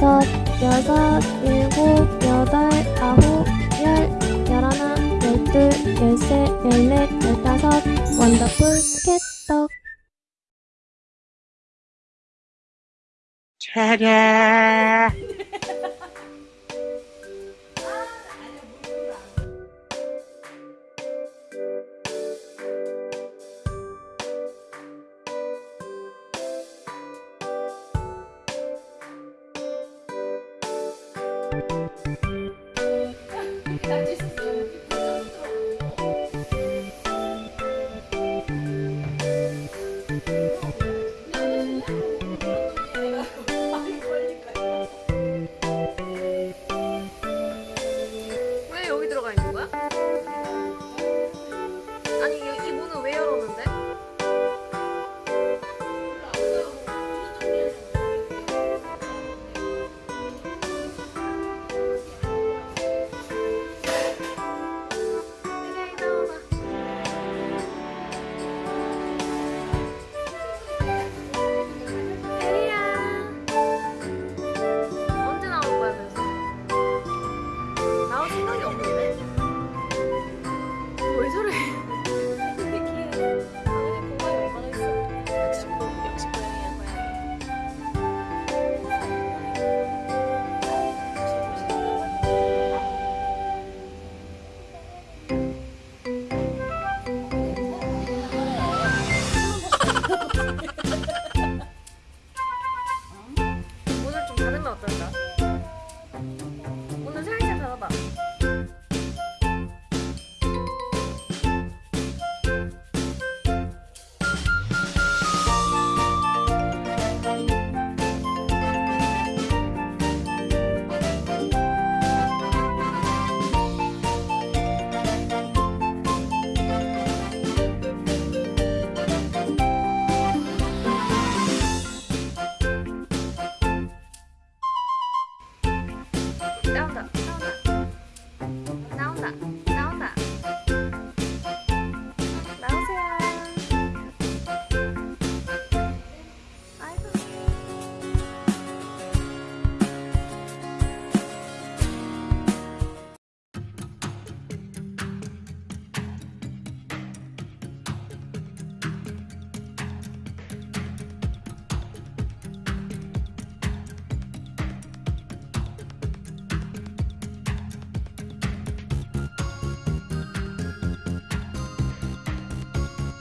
다섯, 여섯, 일곱, 여덟, 아홉, 열, 열하나, 열둘, 열셋, 열넷, 열다섯 원더풀 스케떡. 차라 ピッ! 음. 음. 너는 어떨까? 오늘 살짝 달아봐.